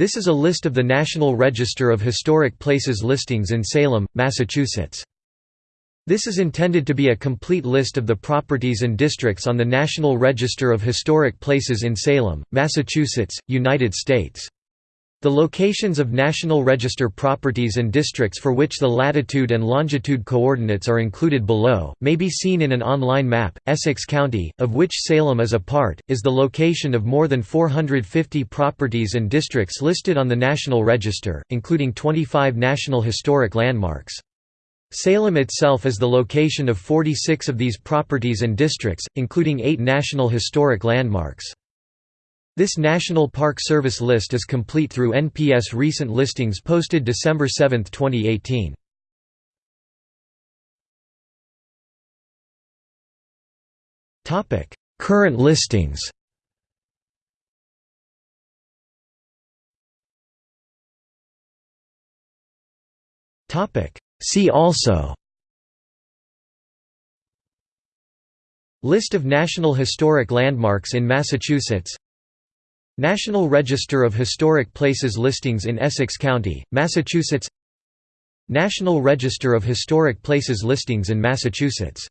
This is a list of the National Register of Historic Places listings in Salem, Massachusetts. This is intended to be a complete list of the properties and districts on the National Register of Historic Places in Salem, Massachusetts, United States. The locations of National Register properties and districts for which the latitude and longitude coordinates are included below, may be seen in an online map. Essex County, of which Salem is a part, is the location of more than 450 properties and districts listed on the National Register, including 25 National Historic Landmarks. Salem itself is the location of 46 of these properties and districts, including eight National Historic Landmarks. This National Park Service list is complete through NPS recent listings posted December 7, 2018. Current listings See also List of National Historic Landmarks in Massachusetts National Register of Historic Places listings in Essex County, Massachusetts. National Register of Historic Places listings in Massachusetts